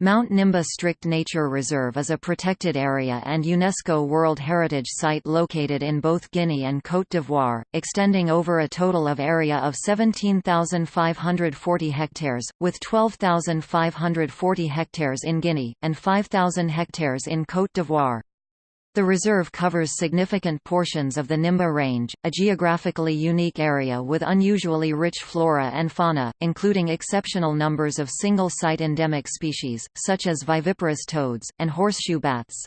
Mount Nimba Strict Nature Reserve is a protected area and UNESCO World Heritage Site located in both Guinea and Côte d'Ivoire, extending over a total of area of 17,540 hectares, with 12,540 hectares in Guinea, and 5,000 hectares in Côte d'Ivoire. The reserve covers significant portions of the Nimba Range, a geographically unique area with unusually rich flora and fauna, including exceptional numbers of single-site endemic species, such as viviparous toads, and horseshoe bats.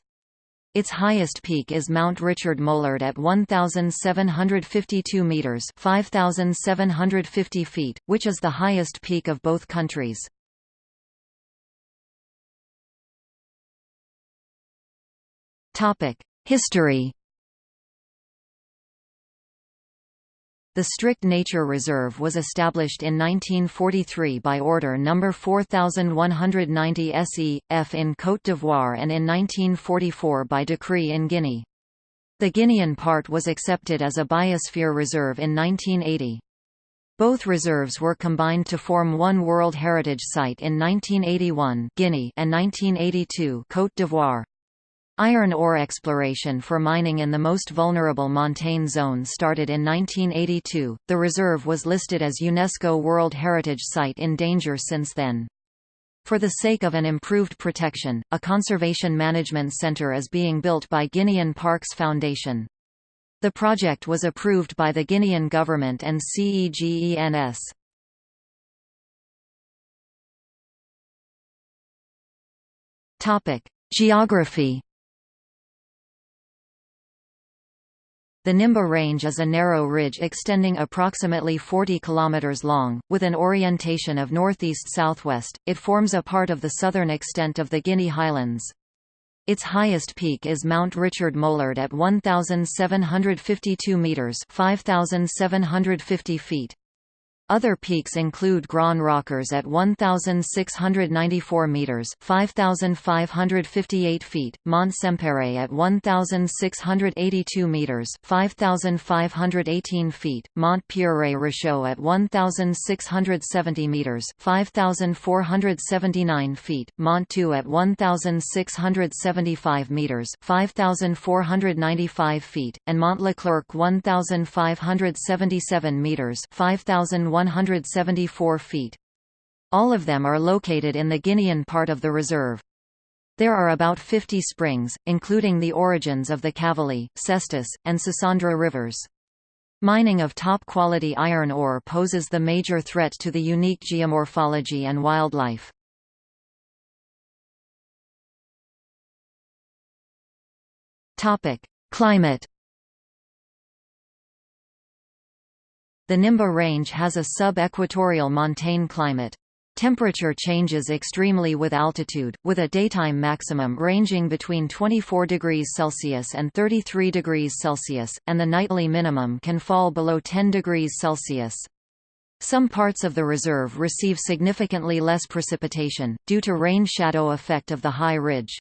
Its highest peak is Mount Richard Molard at 1,752 metres 5,750 feet, which is the highest peak of both countries. History The Strict Nature Reserve was established in 1943 by Order No. 4190 SE.F in Côte d'Ivoire and in 1944 by decree in Guinea. The Guinean part was accepted as a biosphere reserve in 1980. Both reserves were combined to form one World Heritage Site in 1981 Guinea and 1982 Côte d'Ivoire. Iron ore exploration for mining in the most vulnerable montane zone started in 1982. The reserve was listed as UNESCO World Heritage Site in danger since then. For the sake of an improved protection, a conservation management center is being built by Guinean Parks Foundation. The project was approved by the Guinean government and CEGENS. Topic: Geography The Nimba Range is a narrow ridge extending approximately 40 km long, with an orientation of northeast-southwest. It forms a part of the southern extent of the Guinea Highlands. Its highest peak is Mount Richard Molard at 1,752 metres 5,750 feet. Other peaks include Grand Rochers at 1,694 metres (5,558 feet), Mont Sempere at 1,682 metres (5,518 feet), Mont Pierre Richaud at 1,670 metres (5,479 feet), Mont Tô at 1,675 metres (5,495 feet), and Mont Leclerc 1,577 metres (5,100 174 feet. All of them are located in the Guinean part of the reserve. There are about 50 springs, including the origins of the Cavally, Cestos, and Sassandra rivers. Mining of top-quality iron ore poses the major threat to the unique geomorphology and wildlife. Climate The Nimba Range has a sub-equatorial montane climate. Temperature changes extremely with altitude, with a daytime maximum ranging between 24 degrees Celsius and 33 degrees Celsius, and the nightly minimum can fall below 10 degrees Celsius. Some parts of the reserve receive significantly less precipitation, due to rain shadow effect of the high ridge.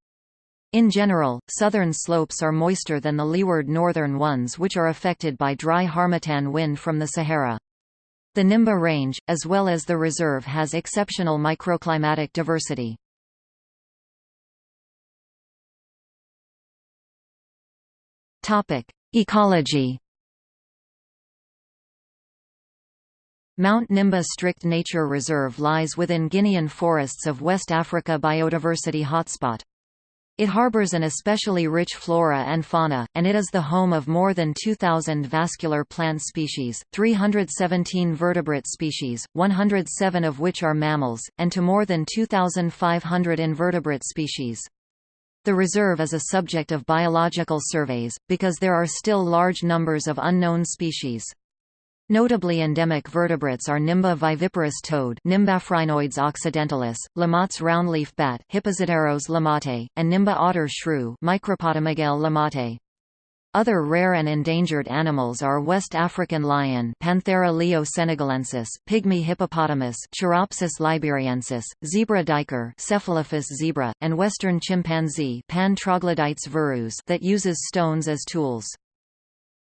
In general, southern slopes are moister than the leeward northern ones which are affected by dry harmattan wind from the Sahara. The Nimba Range, as well as the reserve has exceptional microclimatic diversity. Ecology Mount Nimba Strict Nature Reserve lies within Guinean forests of West Africa biodiversity hotspot. It harbors an especially rich flora and fauna, and it is the home of more than 2,000 vascular plant species, 317 vertebrate species, 107 of which are mammals, and to more than 2,500 invertebrate species. The reserve is a subject of biological surveys, because there are still large numbers of unknown species. Notably endemic vertebrates are Nimba viviparous toad Nimbaphrynoides occidentalis, Lamotte's roundleaf bat Hipposideros lamottae, and Nimba otter shrew Micropotamogale lamottae. Other rare and endangered animals are West African lion Panthera leo senegalensis, pygmy hippopotamus Choeropsis liberiensis, zebra duiker Cephalophus zebra, and western chimpanzee Pan troglodytes verus that uses stones as tools.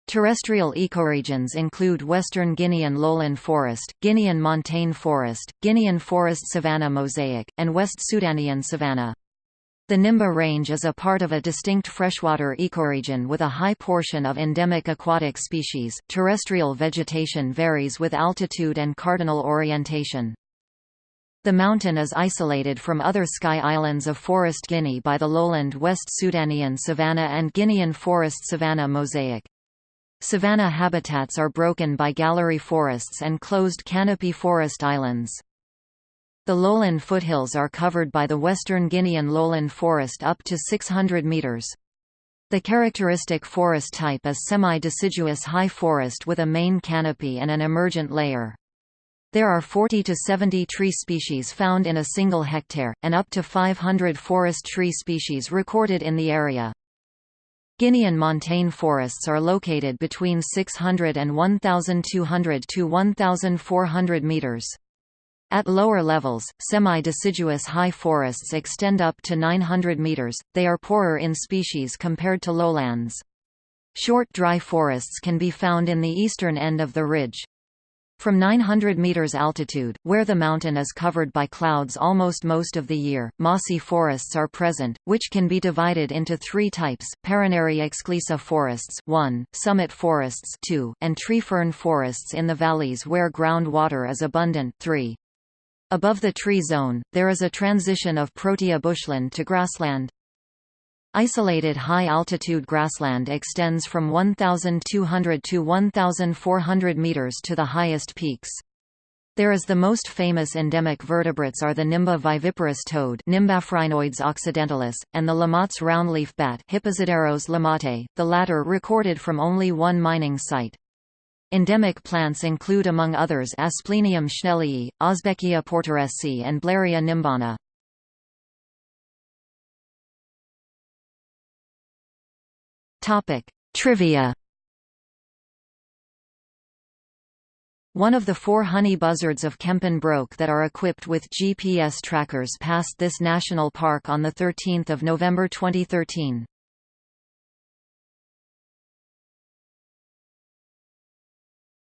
Terrestrial ecoregions include western Guinean lowland forest, Guinean montane forest, Guinean forest savanna mosaic, and West Sudanian savanna. The Nimba Range is a part of a distinct freshwater ecoregion with a high portion of endemic aquatic species. Terrestrial vegetation varies with altitude and cardinal orientation. The mountain is isolated from other sky islands of Forest Guinea by the lowland West Sudanian savanna and Guinean forest savanna mosaic. Savanna habitats are broken by gallery forests and closed canopy forest islands. The lowland foothills are covered by the western Guinean lowland forest up to 600 meters. The characteristic forest type is semi-deciduous high forest with a main canopy and an emergent layer. There are 40 to 70 tree species found in a single hectare, and up to 500 forest tree species recorded in the area. Guinean montane forests are located between 600 and 1,200 to 1,400 meters. At lower levels, semi-deciduous high forests extend up to 900 meters, they are poorer in species compared to lowlands. Short dry forests can be found in the eastern end of the ridge. From 900 meters altitude, where the mountain is covered by clouds almost most of the year, mossy forests are present, which can be divided into three types, Parinari exclusive forests 1, summit forests 2, and tree fern forests in the valleys where groundwater is abundant 3. Above the tree zone, there is a transition of protea bushland to grassland. Isolated high-altitude grassland extends from 1,200 to 1,400 meters to the highest peaks. There is the most famous endemic vertebrates are the Nimba viviparous toad Nimbaphrynoides occidentalis, and the Lamotte's roundleaf bat lamottae, the latter recorded from only one mining site. Endemic plants include among others Asplenium schnellii, Osbeckia porteresii and Blaeria nimbana. Topic: Trivia. One of the four honey buzzards of Kempen Broek that are equipped with GPS trackers passed this national park on 13 November 2013.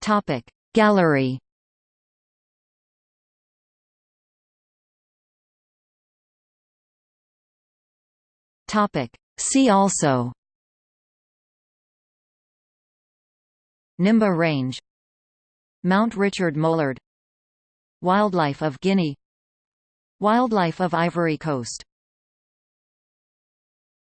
Topic Gallery See also Nimba Range Mount Richard Molard Wildlife of Guinea Wildlife of Ivory Coast